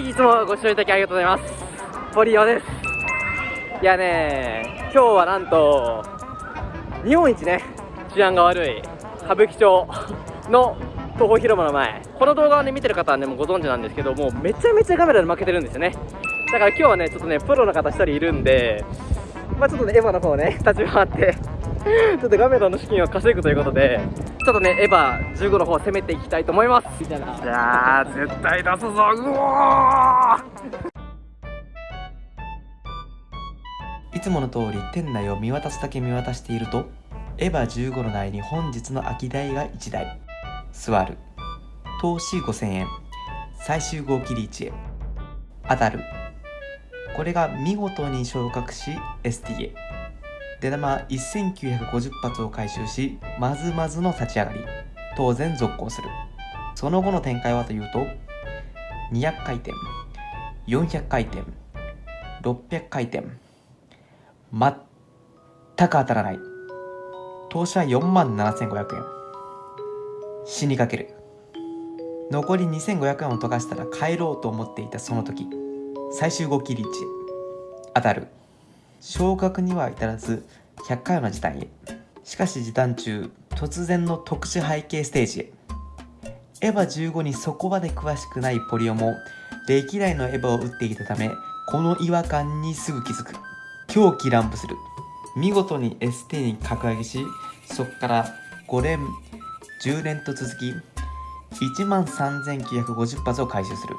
いいつもご視聴いただきありがとうございます。ポリオですいやね今日はなんと日本一ね治安が悪い歌舞伎町の東宝広場の前。この動画をね見てる方はねもうご存知なんですけどもうめちゃめちゃカメラで負けてるんですよね。だから今日はねちょっとねプロの方1人いるんでまあちょっとねエヴァの方ね立ち回ってちょっとカメラの資金を稼ぐということでちょっとねエヴァ15の方攻めていきたいと思います。じゃあ絶対出すぞうおいつもの通り店内を見渡すだけ見渡しているとエヴァ15の内に本日の空き台が1台。座る。投資5000円。最終号切り1へ。当たる。これが見事に昇格し STA 出玉1950発を回収しまずまずの立ち上がり当然続行する。その後の展開はというと200回転400回転600回転全く当たらない。投資は4万7500円。死にかける。残り2500円を溶かしたら帰ろうと思っていたその時最終号切り1当たる。昇格には至らず100回の時短へ。しかし時短中突然の特殊背景ステージへ。エヴァ15にそこまで詳しくないポリオも歴代のエヴァを打っていたためこの違和感にすぐ気づく。狂気乱舞する。見事に ST に格上げしそこから5連10連と続き1万3950発を回収する。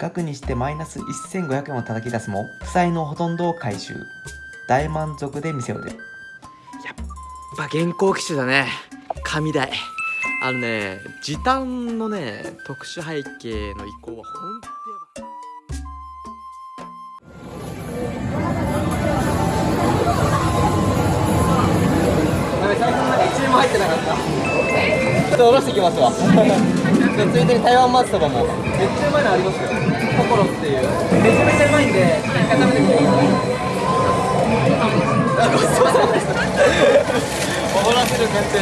額にしてマイナス1500円を叩き出すも負債のほとんどを回収。大満足で店を出る。やっぱ現行機種だね。神台あのね時短のね特殊背景の移行は本当やばい。最近まで1円も入ってなかった？ちょっと下ろしてきますわついでに台湾松そばも。めっちゃうまいのありますよ。心っていう。めちゃめちゃうまいんで一回食べてみてくださいあごちそう。さまでした怒らせる感じ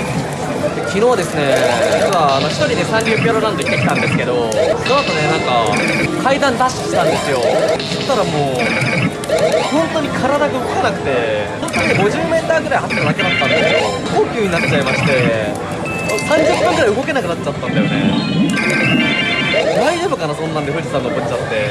昨日ですね実はあの一人でサンリオピューロランド行ってきたんですけどその後ねなんか階段ダッシュしたんですよそしたらもう本当に体が動かなくて本当に 50m ぐらい走っただけだったんですよ高級になっちゃいまして30分ぐらい動けなくなっちゃったんだよね。大丈夫かなそんなんで富士山登っちゃって。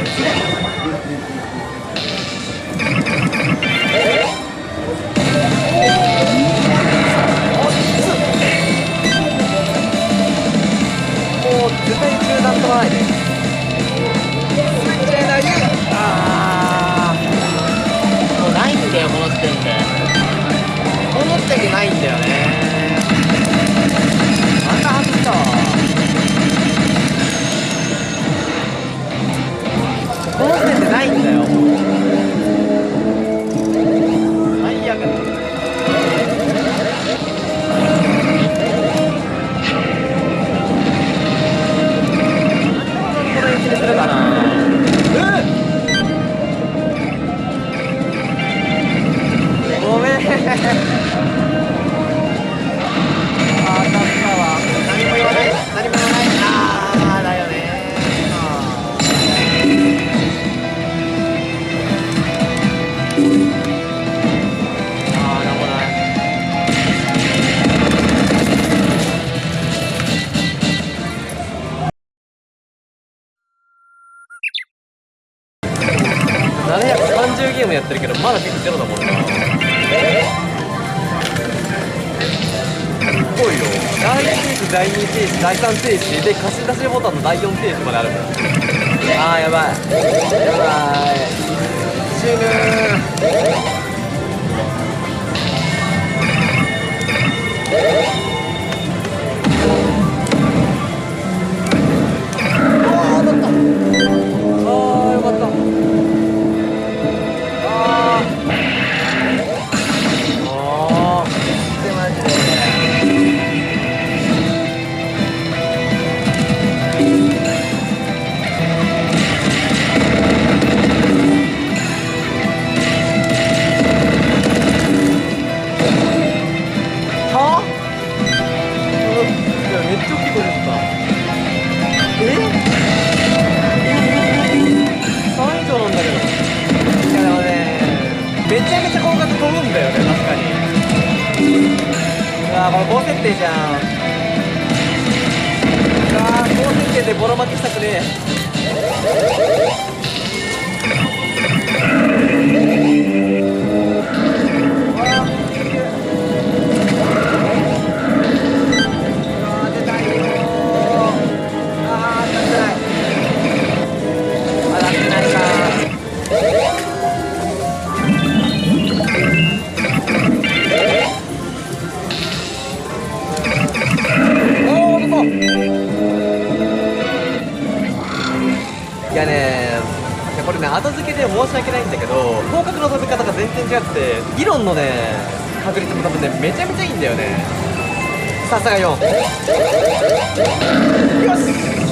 でボロ後付けで申し訳ないんだけど広角の飛び方が全然違くて議論のね確率も多分ねめちゃめちゃいいんだよね。さすが4よし。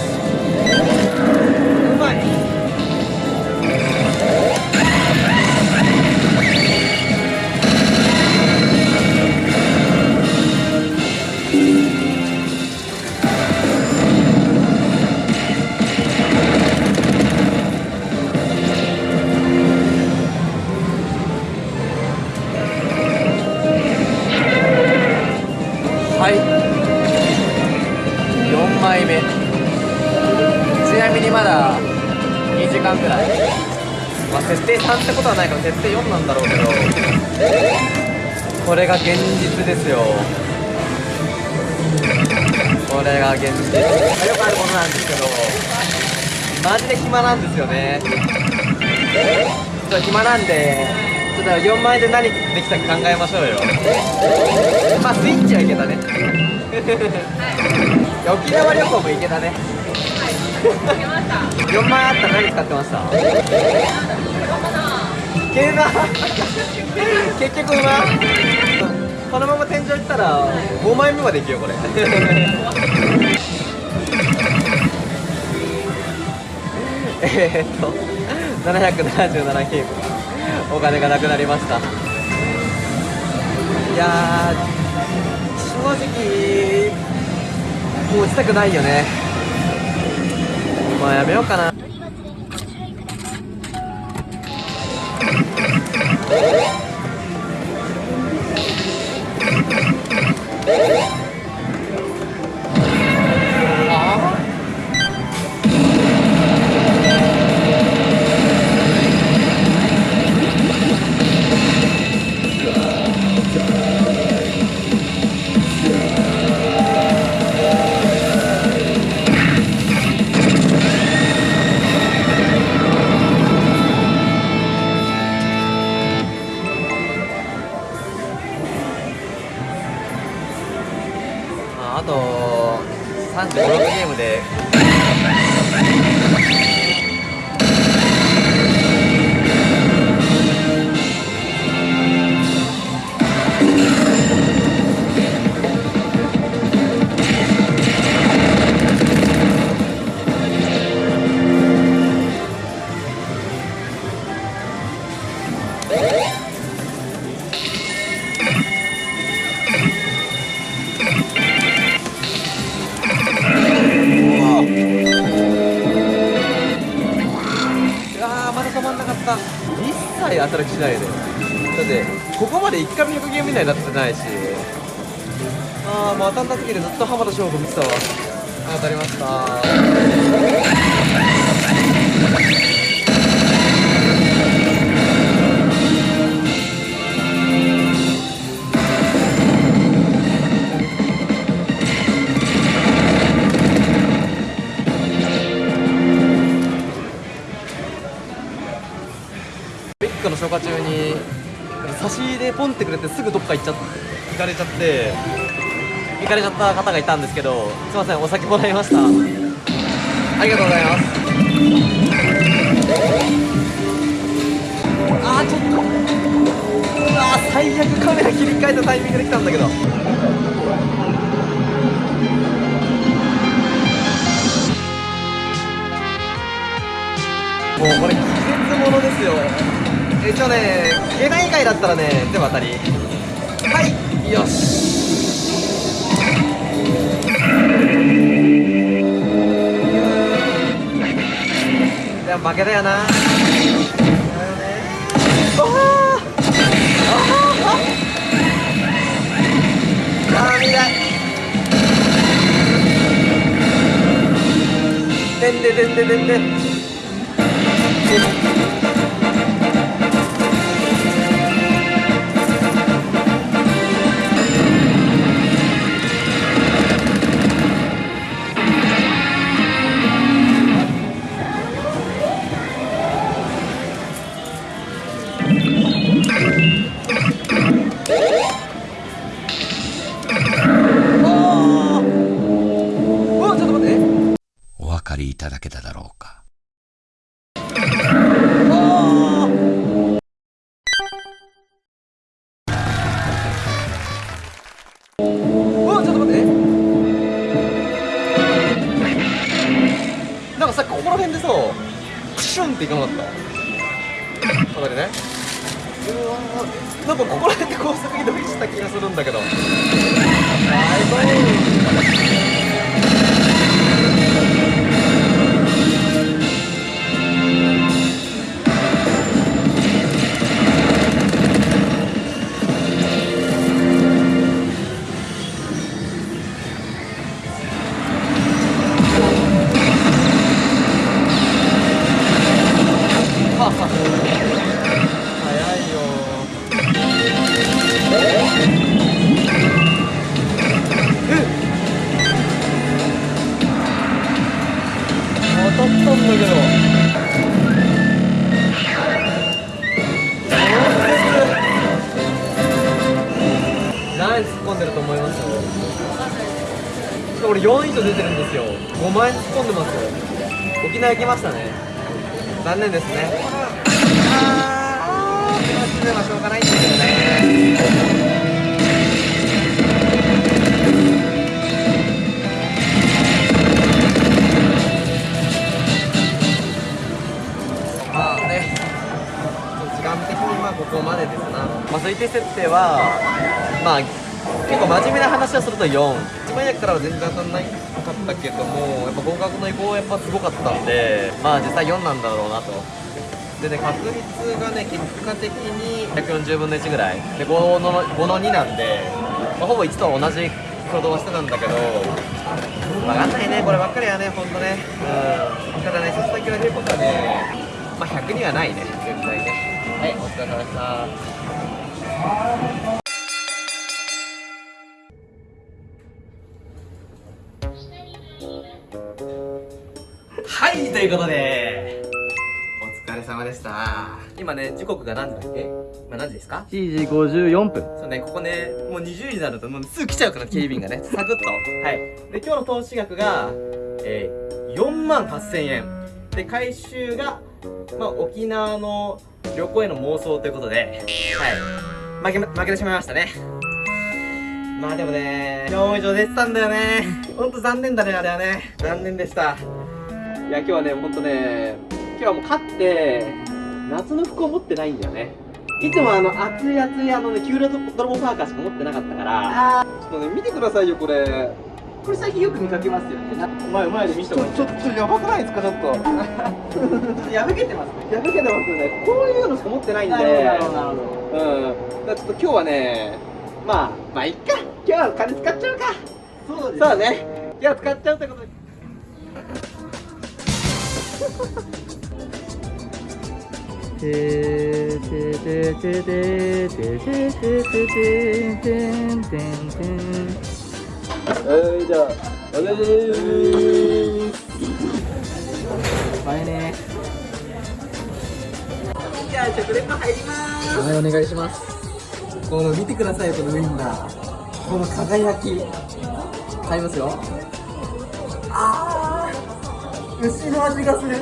ことはないから設定4なんだろうけど。これが現実ですよ。これが現実。まあよくあるものなんですけどマジで暇なんですよね。ちょっと暇なんでちょっと4枚で何できたか考えましょうよ。まあスイッチはいけたね。沖縄旅行も行けたね。4万あったら何使ってました？けな。結局馬このまま天井行ったら5枚目まで行くよこれ。えっと777ゲームお金がなくなりました。いや正直もう打ちたくないよね。まあやめようかな。と36ゲームで。切当たる気しないで。だってここまで1回も100ゲーム以内になってないし。ああもう当たんだ時でずっと浜田翔吾見てたわ。当たりました。差し入れポンってくれてすぐどっか行っちゃっ行かれちゃって。行かれちゃった方がいたんですけどすいませんお酒もらいました。ありがとうございます。あーちょっと。うわー最悪カメラ切り替えたタイミングで来たんだけど。もうこれ季節ものですよ。え一応ね下段以外だったらね全部当たり。はい。よし。いや負けだよな。だよね。あーあー。あー見ないでんででんででんでんさクシュンっていかなかった？わかるね？うわなんかここら辺で高速移動した気がするんだけど。は突っ込んでると思います。俺4以上出てるんですよ。5万円突っ込んでますよ。沖縄行きましたね。残念ですね。あー悔しいのはしょうがないんだけどねまあ推定設定はまあ結構真面目な話をすると4一番役からは全然当たんないかったけどもやっぱ合格の意向はやっぱすごかったんでまあ実際4なんだろうなと。でね確率がね結果的に140分の1ぐらい。で5の ,5 の2なんで、まあ、ほぼ1と同じ挙動はしてたんだけど分かんないねこればっかりはねほんとね。うん。ただね一つだけ言われることはねまあ100にはないね絶対ね。はいお疲れ様でした。いということで。お疲れ様でした。今ね時刻が何時だっけ？今何時ですか？7時54分。そうねここねもう20時になるともうすぐ来ちゃうから警備員がね。サクッと。はい。で今日の投資額がえー、4万8000円。で回収がまあ沖縄の旅行への妄想ということで。はい。負け負けてしまいましたね。まあでもね4以上出てたんだよね。ほんと残念だねあれはね。残念でしたいや今日はねほんとね今日はもう勝って夏の服を持ってないんだよね。いつもあの熱い熱いあのねキューラ泥棒パーカーしか持ってなかったからちょっとね見てくださいよこれ。これ最近よく見かけますよね。前前で見せてもらってちょっとやばくないですかちょっと。破けてますね。破けてますよね。こういうのしか持ってないんで。なるほどなるほどうん。だちょっと今日はねまあまあいっか。今日は金使っちゃうか。そうですそうね。今日は使っちゃうってことでてーてーてーてーてーてーてーてーてーてーててはいじゃあお願いし前ねじゃあ食レポ入ります。はいお願いします。この見てくださいこのウインナー。この輝き。買いますよ。牛の味がする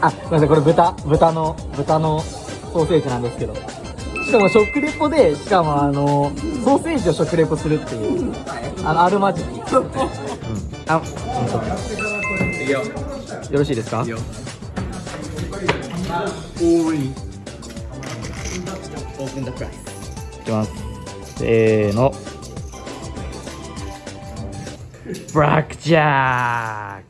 あすいませんこれ豚豚の豚のソーセージなんですけど。しかも食レポでしかもあのソーセージを食レポするっていうあのあるまじき、うん、あいいよよろしいですか？いいよ。おいオープンザプライスいきます。せーの。ブラックジャック